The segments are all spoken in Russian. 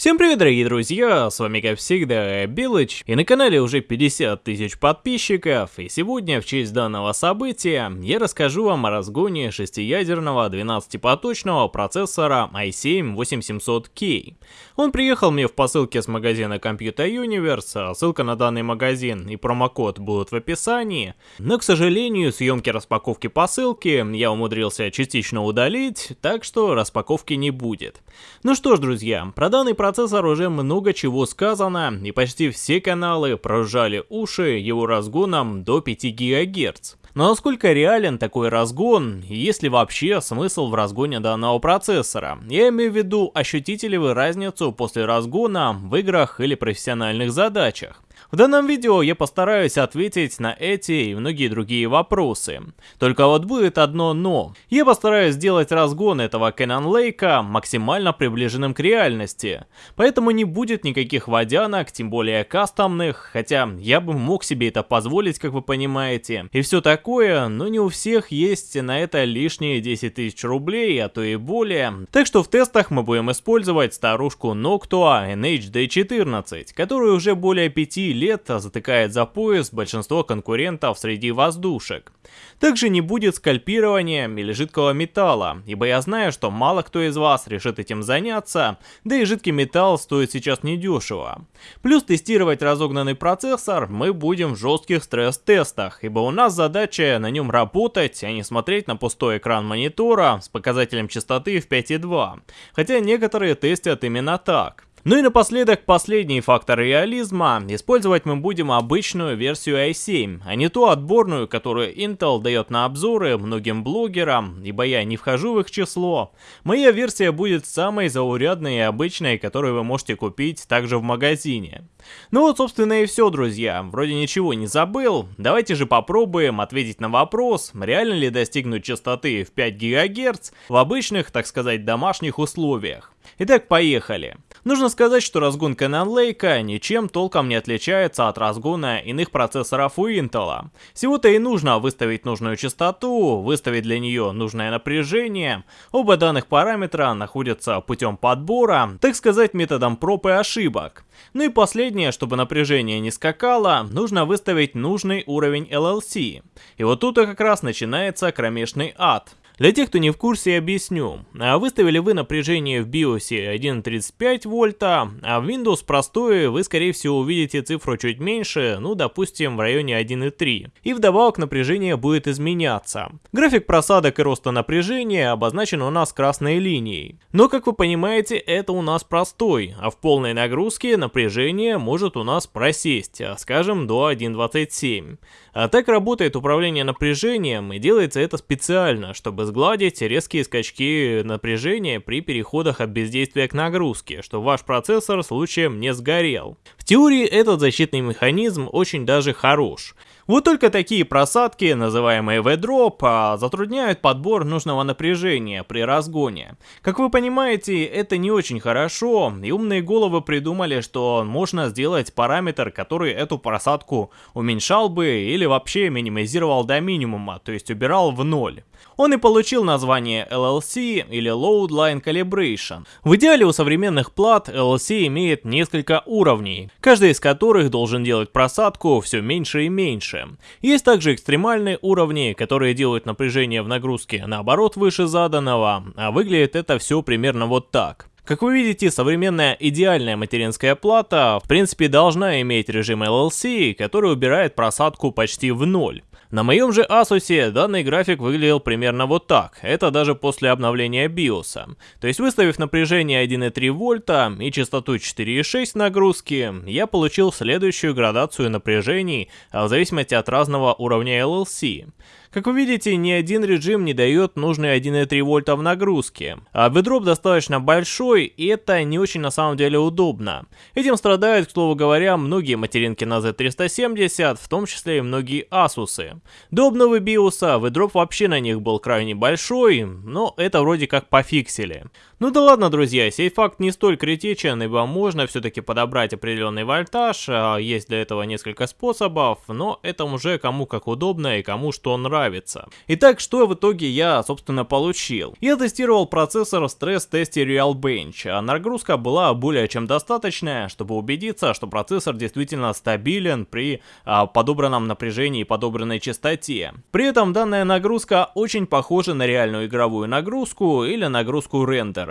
Всем привет, дорогие друзья, с вами как всегда Билыч, и на канале уже 50 тысяч подписчиков, и сегодня в честь данного события я расскажу вам о разгоне шестиядерного 12-поточного процессора i7-8700K. Он приехал мне в посылке с магазина Computer Universe, ссылка на данный магазин и промокод будут в описании, но, к сожалению, съемки распаковки посылки я умудрился частично удалить, так что распаковки не будет. Ну что ж, друзья, про данный процессор уже много чего сказано, и почти все каналы прожали уши его разгоном до 5 ГГц. Но насколько реален такой разгон, и есть ли вообще смысл в разгоне данного процессора? Я имею в виду, ощутите ли вы разницу после разгона в играх или профессиональных задачах? В данном видео я постараюсь ответить на эти и многие другие вопросы. Только вот будет одно но. Я постараюсь сделать разгон этого Canon Lake максимально приближенным к реальности. Поэтому не будет никаких водянок, тем более кастомных, хотя я бы мог себе это позволить, как вы понимаете. И все такое, но не у всех есть на это лишние 10 тысяч рублей, а то и более. Так что в тестах мы будем использовать старушку Noctua NHD14, которую уже более 5 лет затыкает за пояс большинство конкурентов среди воздушек. Также не будет скальпирования или жидкого металла, ибо я знаю, что мало кто из вас решит этим заняться, да и жидкий металл стоит сейчас недешево. Плюс тестировать разогнанный процессор мы будем в жестких стресс-тестах, ибо у нас задача на нем работать, а не смотреть на пустой экран монитора с показателем частоты в 5.2, хотя некоторые тестят именно так. Ну и напоследок последний фактор реализма. Использовать мы будем обычную версию i7, а не ту отборную, которую Intel дает на обзоры многим блогерам, ибо я не вхожу в их число. Моя версия будет самой заурядной и обычной, которую вы можете купить также в магазине. Ну вот собственно и все, друзья. Вроде ничего не забыл. Давайте же попробуем ответить на вопрос, реально ли достигнуть частоты в 5 ГГц в обычных, так сказать, домашних условиях. Итак, поехали. Нужно сказать, что разгон Canon Lake ничем толком не отличается от разгона иных процессоров у Intel. Всего-то и нужно выставить нужную частоту, выставить для нее нужное напряжение. Оба данных параметра находятся путем подбора, так сказать, методом проб и ошибок. Ну и последнее, чтобы напряжение не скакало, нужно выставить нужный уровень LLC. И вот тут и как раз начинается кромешный ад. Для тех, кто не в курсе, объясню. А выставили вы напряжение в BIOS 1.35 вольта, а в Windows простое вы скорее всего увидите цифру чуть меньше, ну допустим в районе 1.3. И вдобавок напряжение будет изменяться. График просадок и роста напряжения обозначен у нас красной линией. Но как вы понимаете, это у нас простой, а в полной нагрузке напряжение может у нас просесть, скажем до 1.27. А так работает управление напряжением и делается это специально, чтобы сгладить резкие скачки напряжения при переходах от бездействия к нагрузке, чтобы ваш процессор случаем не сгорел. В теории этот защитный механизм очень даже хорош. Вот только такие просадки, называемые V-Drop, а, затрудняют подбор нужного напряжения при разгоне. Как вы понимаете, это не очень хорошо, и умные головы придумали, что можно сделать параметр, который эту просадку уменьшал бы или вообще минимизировал до минимума, то есть убирал в ноль. Он и получил название LLC или Load Line Calibration. В идеале у современных плат LLC имеет несколько уровней, каждый из которых должен делать просадку все меньше и меньше. Есть также экстремальные уровни, которые делают напряжение в нагрузке наоборот выше заданного, а выглядит это все примерно вот так. Как вы видите, современная идеальная материнская плата в принципе должна иметь режим LLC, который убирает просадку почти в ноль. На моем же Asus данный график выглядел примерно вот так, это даже после обновления BIOS. То есть выставив напряжение 1,3 вольта и частоту 4,6 нагрузки, я получил следующую градацию напряжений в зависимости от разного уровня LLC. Как вы видите, ни один режим не дает нужные 1,3 вольта в нагрузке. А бедроп достаточно большой, и это не очень на самом деле удобно. Этим страдают, к слову говоря, многие материнки на Z370, в том числе и многие Asus. До обновы биоса ведроп вообще на них был крайне большой, но это вроде как пофиксили. Ну да ладно, друзья, сей факт не столь критичен, ибо можно все-таки подобрать определенный вольтаж, а есть для этого несколько способов, но это уже кому как удобно и кому что нравится. Итак, что в итоге я, собственно, получил? Я тестировал процессор в стресс-тесте Realbench, а нагрузка была более чем достаточная, чтобы убедиться, что процессор действительно стабилен при а, подобранном напряжении и подобранной частоте. При этом данная нагрузка очень похожа на реальную игровую нагрузку или нагрузку рендера.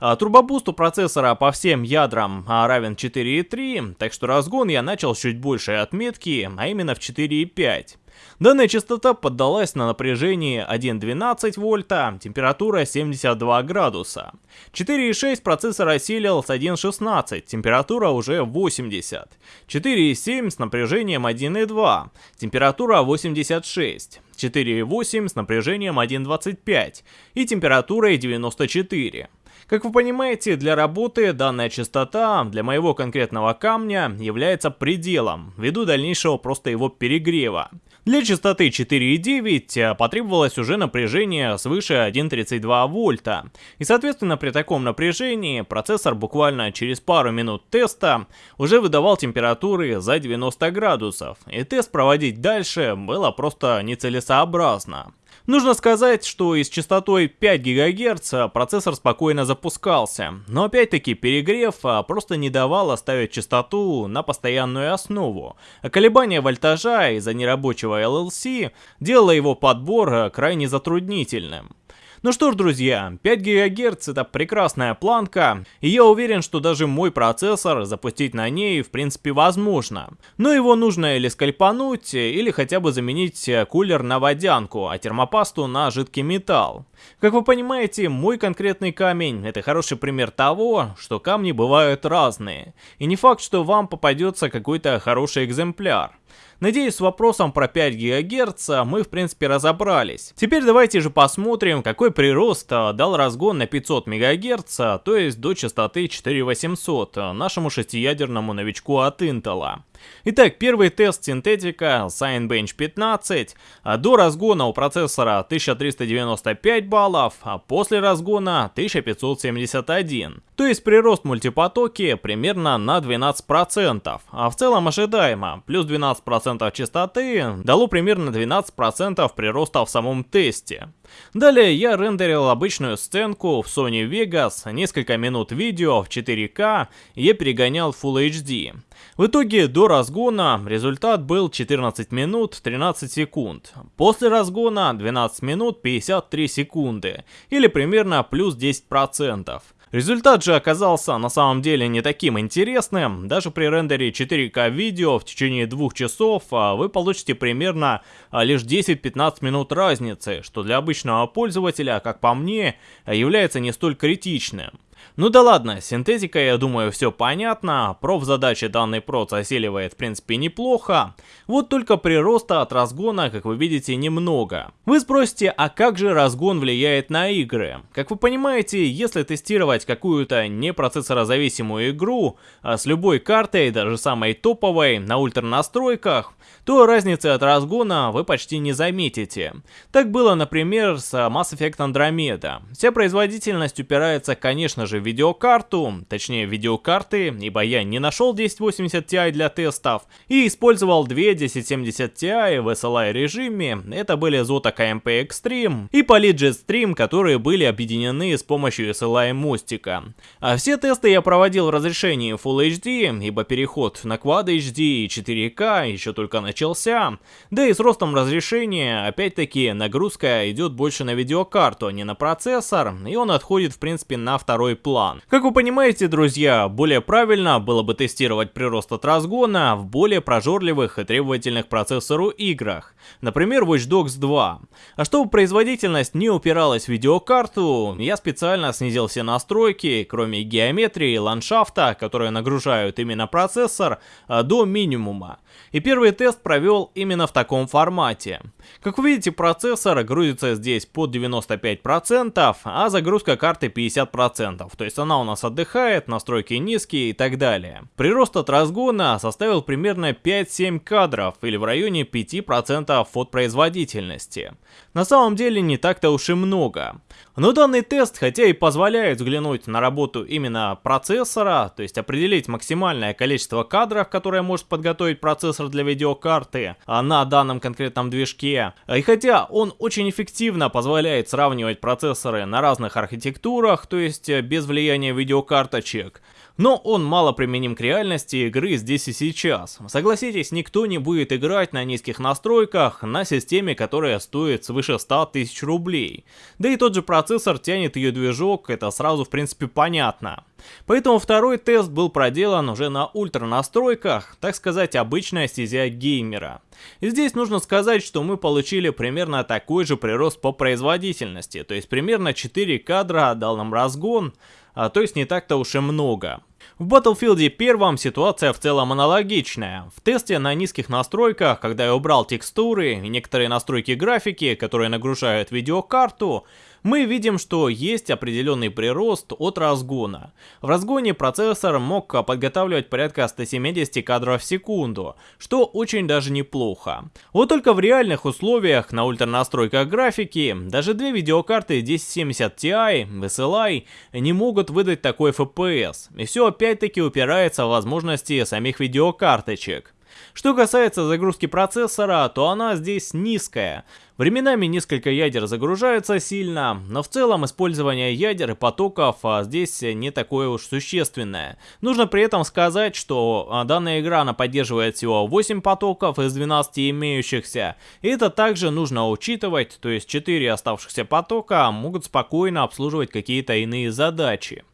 А, турбобуст у процессора по всем ядрам а, равен 4,3, так что разгон я начал с чуть большей отметки, а именно в 4,5. Данная частота поддалась на напряжение 1,12 вольта, температура 72 градуса. 4,6 процессор осилил с 1,16, температура уже 80. 4,7 с напряжением 1,2, температура 86. 4,8 с напряжением 1,25 и температурой 94. Как вы понимаете, для работы данная частота для моего конкретного камня является пределом, ввиду дальнейшего просто его перегрева. Для частоты 4,9 э, потребовалось уже напряжение свыше 1,32 вольта. И соответственно при таком напряжении процессор буквально через пару минут теста уже выдавал температуры за 90 градусов. И тест проводить дальше было просто нецелесообразно. Нужно сказать, что и с частотой 5 ГГц процессор спокойно запускался, но опять-таки перегрев а, просто не давал оставить частоту на постоянную основу, а колебания вольтажа из-за нерабочего LLC делало его подбор а, крайне затруднительным. Ну что ж, друзья, 5 ГГц это прекрасная планка, и я уверен, что даже мой процессор запустить на ней в принципе возможно. Но его нужно или скальпануть, или хотя бы заменить кулер на водянку, а термопасту на жидкий металл. Как вы понимаете, мой конкретный камень это хороший пример того, что камни бывают разные. И не факт, что вам попадется какой-то хороший экземпляр. Надеюсь, с вопросом про 5 ГГц мы в принципе разобрались. Теперь давайте же посмотрим, какой прирост а, дал разгон на 500 МГц, то есть до частоты 4800, а, нашему шестиядерному новичку от Intel. Итак, первый тест синтетика Signbench 15. А до разгона у процессора 1395 баллов, а после разгона 1571. То есть прирост мультипотоки примерно на 12%. А в целом ожидаемо, плюс 12% частоты дало примерно 12% прироста в самом тесте. Далее я рендерил обычную сценку в Sony Vegas, несколько минут видео в 4К, и я перегонял Full HD. В итоге до разгона результат был 14 минут 13 секунд. После разгона 12 минут 53 секунды, или примерно плюс 10%. Результат же оказался на самом деле не таким интересным. Даже при рендере 4К видео в течение двух часов а, вы получите примерно а, лишь 10-15 минут разницы, что для обычного пользователя, как по мне, является не столь критичным. Ну да ладно, синтетика, я думаю, все понятно, проф задачи данный проц осиливает в принципе неплохо, вот только прироста от разгона, как вы видите, немного. Вы спросите, а как же разгон влияет на игры? Как вы понимаете, если тестировать какую-то не процессорозависимую игру, а с любой картой, даже самой топовой, на ультра настройках, то разницы от разгона вы почти не заметите. Так было, например, с Mass Effect Andromeda. Вся производительность упирается, конечно же, в видеокарту, точнее видеокарты, ибо я не нашел 1080 Ti для тестов, и использовал две 1070 Ti в SLI режиме, это были Zotac AMP Extreme и Poly Stream, которые были объединены с помощью SLI мостика. А все тесты я проводил в разрешении Full HD, ибо переход на Quad HD и 4K еще только начался, да и с ростом разрешения, опять-таки, нагрузка идет больше на видеокарту, а не на процессор, и он отходит в принципе на второй план. Как вы понимаете, друзья, более правильно было бы тестировать прирост от разгона в более прожорливых и требовательных процессору играх, например Watch Dogs 2. А чтобы производительность не упиралась в видеокарту, я специально снизил все настройки, кроме геометрии и ландшафта, которые нагружают именно процессор, а, до минимума. И первый тест провел именно в таком формате. Как вы видите, процессор грузится здесь под 95%, а загрузка карты 50%, 10%, то есть она у нас отдыхает, настройки низкие и так далее. Прирост от разгона составил примерно 5-7 кадров или в районе 5% от производительности. На самом деле не так-то уж и много. Но данный тест, хотя и позволяет взглянуть на работу именно процессора, то есть определить максимальное количество кадров, которое может подготовить процессор для видеокарты а на данном конкретном движке, и хотя он очень эффективно позволяет сравнивать процессоры на разных архитектурах, то есть без влияния видеокарточек, но он мало применим к реальности игры здесь и сейчас. Согласитесь, никто не будет играть на низких настройках на системе, которая стоит свыше 100 тысяч рублей. Да и тот же процессор тянет ее движок, это сразу в принципе понятно. Поэтому второй тест был проделан уже на ультра настройках, так сказать, обычная стезя геймера. И здесь нужно сказать, что мы получили примерно такой же прирост по производительности, то есть примерно 4 кадра дал нам разгон, а, то есть не так-то уж и много. В Battlefield 1 ситуация в целом аналогичная. В тесте на низких настройках, когда я убрал текстуры и некоторые настройки графики, которые нагружают видеокарту, мы видим, что есть определенный прирост от разгона. В разгоне процессор мог подготавливать порядка 170 кадров в секунду, что очень даже неплохо. Вот только в реальных условиях на ультранастройках графики даже две видеокарты 1070 Ti, SLI не могут выдать такой FPS. И все опять-таки упирается в возможности самих видеокарточек. Что касается загрузки процессора, то она здесь низкая. Временами несколько ядер загружаются сильно, но в целом использование ядер и потоков а, здесь не такое уж существенное. Нужно при этом сказать, что а, данная игра она поддерживает всего 8 потоков из 12 имеющихся. И это также нужно учитывать, то есть 4 оставшихся потока могут спокойно обслуживать какие-то иные задачи.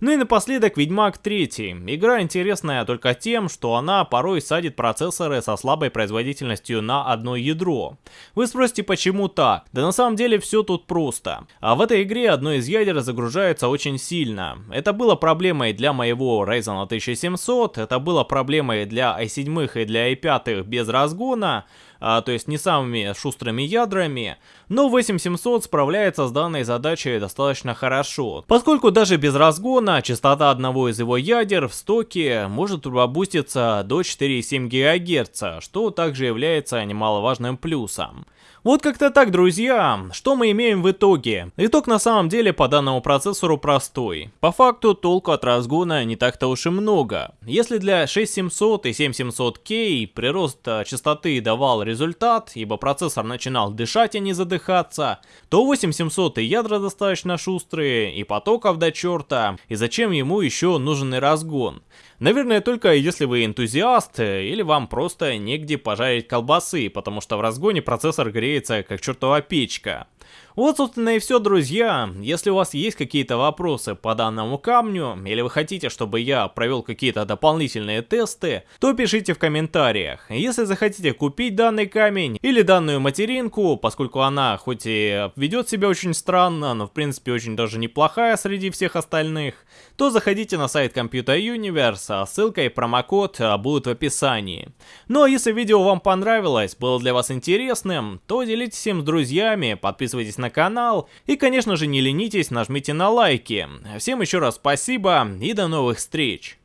Ну и напоследок Ведьмак 3. Игра интересная только тем, что она порой садит процессоры со слабой производительностью на одно ядро. Вы спросите, почему так? Да на самом деле все тут просто. А в этой игре одно из ядер загружается очень сильно. Это было проблемой для моего Ryzen 1700, это было проблемой для i7 и для i5 без разгона, а, то есть не самыми шустрыми ядрами, но 8700 справляется с данной задачей достаточно хорошо, поскольку даже без разгона частота одного из его ядер в стоке может пробуститься до 4,7 ГГц, что также является немаловажным плюсом. Вот как-то так, друзья. Что мы имеем в итоге? Итог на самом деле по данному процессору простой. По факту толку от разгона не так-то уж и много. Если для 6700 и 7700K прирост а, частоты давал результат, ибо процессор начинал дышать, а не задыхаться, то 8700 и ядра достаточно шустрые, и потоков до черта, и зачем ему еще нужен разгон? Наверное, только если вы энтузиаст, или вам просто негде пожарить колбасы, потому что в разгоне процессор греется как чертова печка. Вот, собственно, и все, друзья. Если у вас есть какие-то вопросы по данному камню, или вы хотите, чтобы я провел какие-то дополнительные тесты, то пишите в комментариях. Если захотите купить данный камень или данную материнку, поскольку она хоть и ведет себя очень странно, но в принципе очень даже неплохая среди всех остальных, то заходите на сайт Computer Universe, а ссылка и промокод будут в описании. Ну а если видео вам понравилось, было для вас интересным, то делитесь им с друзьями, подписывайтесь на канал и, конечно же, не ленитесь, нажмите на лайки. Всем еще раз спасибо и до новых встреч!